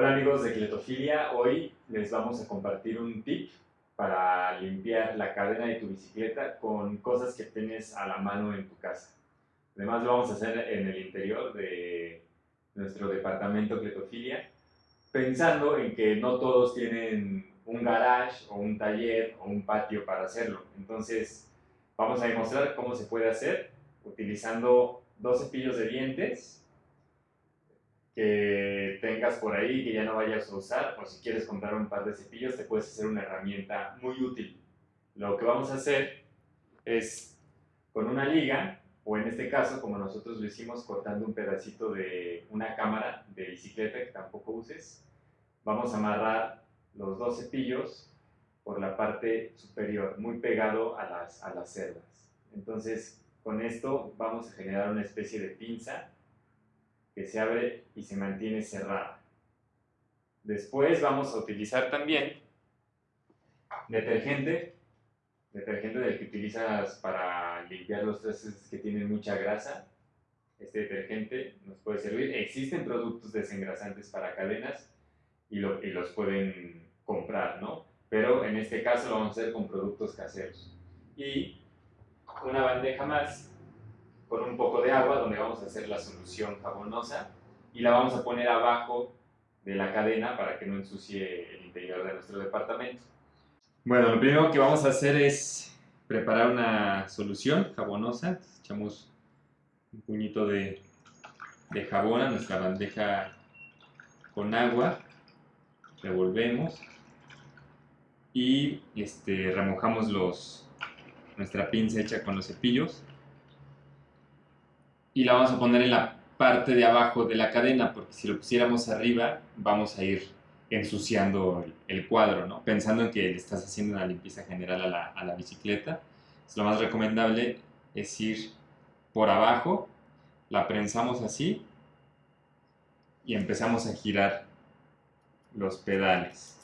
Hola amigos de Cletofilia, hoy les vamos a compartir un tip para limpiar la cadena de tu bicicleta con cosas que tienes a la mano en tu casa. Además lo vamos a hacer en el interior de nuestro departamento Cletofilia, pensando en que no todos tienen un garage o un taller o un patio para hacerlo. Entonces vamos a demostrar cómo se puede hacer utilizando dos cepillos de dientes que tengas por ahí que ya no vayas a usar o si quieres comprar un par de cepillos te puedes hacer una herramienta muy útil. Lo que vamos a hacer es con una liga o en este caso como nosotros lo hicimos cortando un pedacito de una cámara de bicicleta que tampoco uses, vamos a amarrar los dos cepillos por la parte superior, muy pegado a las, a las cerdas. Entonces con esto vamos a generar una especie de pinza que se abre y se mantiene cerrada. Después vamos a utilizar también detergente, detergente del que utilizas para limpiar los trastes que tienen mucha grasa. Este detergente nos puede servir. Existen productos desengrasantes para cadenas y, y los pueden comprar, ¿no? Pero en este caso lo vamos a hacer con productos caseros. Y una bandeja más con un poco de agua donde vamos a hacer la solución jabonosa y la vamos a poner abajo de la cadena para que no ensucie el interior de nuestro departamento. Bueno, lo primero que vamos a hacer es preparar una solución jabonosa. Echamos un puñito de, de jabón a nuestra bandeja con agua, revolvemos y este, remojamos los, nuestra pinza hecha con los cepillos y la vamos a poner en la parte de abajo de la cadena, porque si lo pusiéramos arriba, vamos a ir ensuciando el, cuadro, ¿no? Pensando en que le estás haciendo una limpieza general a la, a la bicicleta, lo más recomendable es ir por abajo, la prensamos así y empezamos a girar los pedales.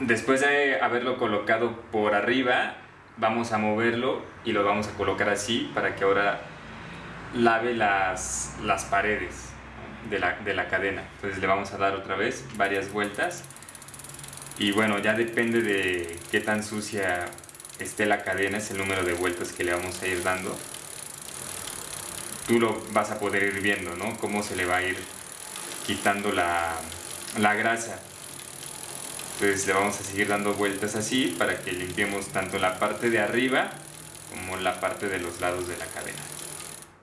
Después de haberlo colocado por arriba, vamos a moverlo y lo vamos a colocar así para que ahora lave las, las paredes de la, de la cadena. Entonces le vamos a dar otra vez varias vueltas y bueno, ya depende de qué tan sucia esté la cadena, es el número de vueltas que le vamos a ir dando. Tú lo vas a poder ir viendo, ¿no? Cómo se le va a ir quitando la, la grasa. Entonces le vamos a seguir dando vueltas así para que limpiemos tanto la parte de arriba como la parte de los lados de la cadena.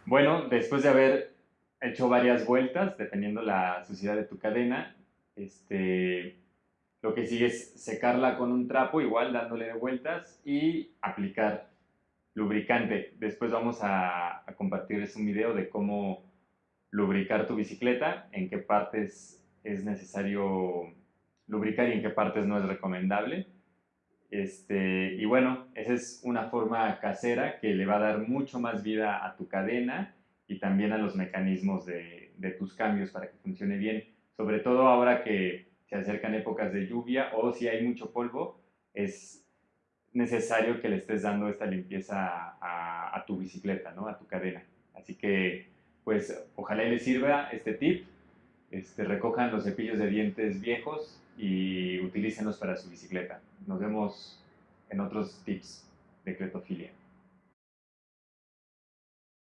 Bueno, después de haber hecho varias vueltas, dependiendo la suciedad de tu cadena, este, lo que sigue es secarla con un trapo, igual dándole vueltas y aplicar lubricante. Después vamos a, a compartirles un video de cómo lubricar tu bicicleta, en qué partes es necesario lubricar y en qué partes no es recomendable. Este, y bueno, esa es una forma casera que le va a dar mucho más vida a tu cadena y también a los mecanismos de, tus cambios para que funcione bien. Sobre todo ahora que se acercan épocas de lluvia o si hay mucho polvo, es necesario que le estés dando esta limpieza a, a tu bicicleta, ¿no? a tu cadena. Así que, pues, ojalá les sirva este tip. Este, recojan los cepillos de dientes viejos y utilícenlos para su bicicleta. Nos vemos en otros tips de cretofilia.